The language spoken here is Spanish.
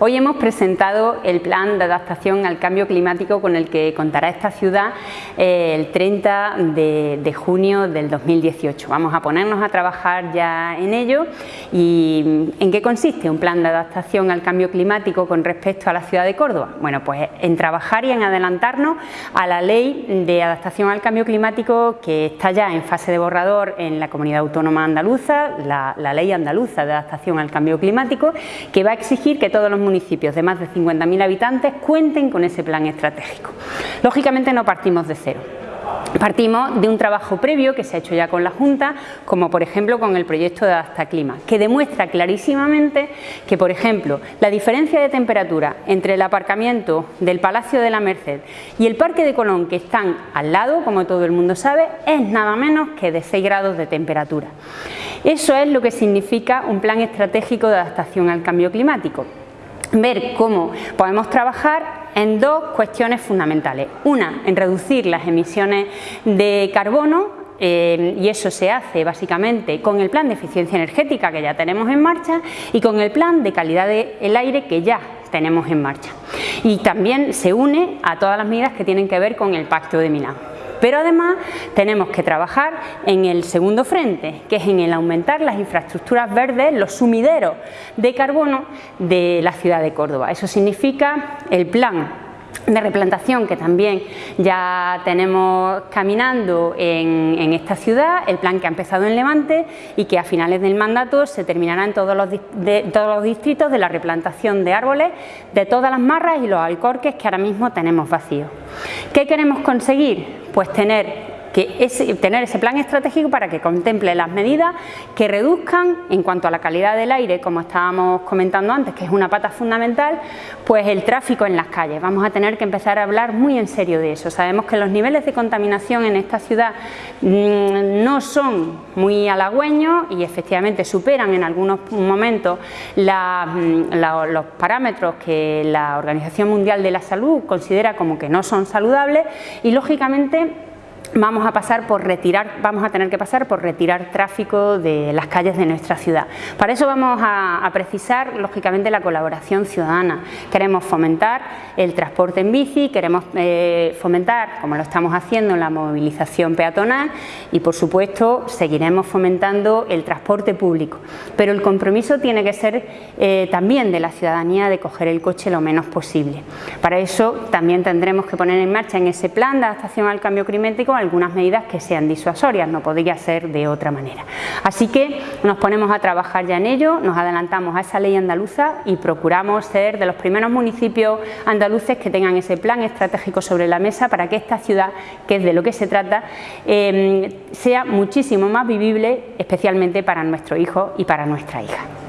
Hoy hemos presentado el plan de adaptación al cambio climático con el que contará esta ciudad eh, el 30 de, junio del 2018. Vamos a ponernos a trabajar ya en ello y ¿en qué consiste un plan de adaptación al cambio climático con respecto a la ciudad de Córdoba? Bueno, pues en trabajar y en adelantarnos a la ley de adaptación al cambio climático que está ya en fase de borrador en la Comunidad Autónoma Andaluza, la, la ley andaluza de adaptación al cambio climático, que va a exigir que todos los municipios de más de 50.000 habitantes cuenten con ese plan estratégico. Lógicamente no partimos de cero. Partimos de un trabajo previo que se ha hecho ya con la Junta, como por ejemplo con el proyecto de Adapta Clima, que demuestra clarísimamente que, por ejemplo, la diferencia de temperatura entre el aparcamiento del Palacio de la Merced y el Parque de Colón, que están al lado, como todo el mundo sabe, es nada menos que de 6 grados de temperatura. Eso es lo que significa un plan estratégico de adaptación al cambio climático ver cómo podemos trabajar en dos cuestiones fundamentales. Una, en reducir las emisiones de carbono eh, y eso se hace básicamente con el plan de eficiencia energética que ya tenemos en marcha y con el plan de calidad del aire que ya tenemos en marcha. Y también se une a todas las medidas que tienen que ver con el Pacto de Milán. Pero además tenemos que trabajar en el segundo frente, que es en el aumentar las infraestructuras verdes, los sumideros de carbono de la ciudad de Córdoba. Eso significa el plan de replantación que también ya tenemos caminando en, esta ciudad, el plan que ha empezado en Levante y que a finales del mandato se terminará en todos los, todos los distritos de la replantación de árboles de todas las marras y los alcorques que ahora mismo tenemos vacíos. ¿Qué queremos conseguir? Pues tener que tener ese plan estratégico para que contemple las medidas que reduzcan en cuanto a la calidad del aire, como estábamos comentando antes, que es una pata fundamental, pues el tráfico en las calles. Vamos a tener que empezar a hablar muy en serio de eso. Sabemos que los niveles de contaminación en esta ciudad mm, no son muy halagüeños y efectivamente superan en algunos momentos mm, los parámetros que la Organización Mundial de la Salud considera como que no son saludables y lógicamente vamos a pasar por retirar, vamos a tener que pasar por retirar tráfico de las calles de nuestra ciudad. Para eso vamos a, precisar, lógicamente, la colaboración ciudadana. Queremos fomentar el transporte en bici, queremos eh, fomentar, como lo estamos haciendo, la movilización peatonal y, por supuesto, seguiremos fomentando el transporte público. Pero el compromiso tiene que ser eh, también de la ciudadanía de coger el coche lo menos posible. Para eso también tendremos que poner en marcha en ese plan de adaptación al cambio climático algunas medidas que sean disuasorias, no podría ser de otra manera. Así que nos ponemos a trabajar ya en ello, nos adelantamos a esa ley andaluza y procuramos ser de los primeros municipios andaluces que tengan ese plan estratégico sobre la mesa para que esta ciudad, que es de lo que se trata, eh, sea muchísimo más vivible, especialmente para nuestro hijo y para nuestra hija.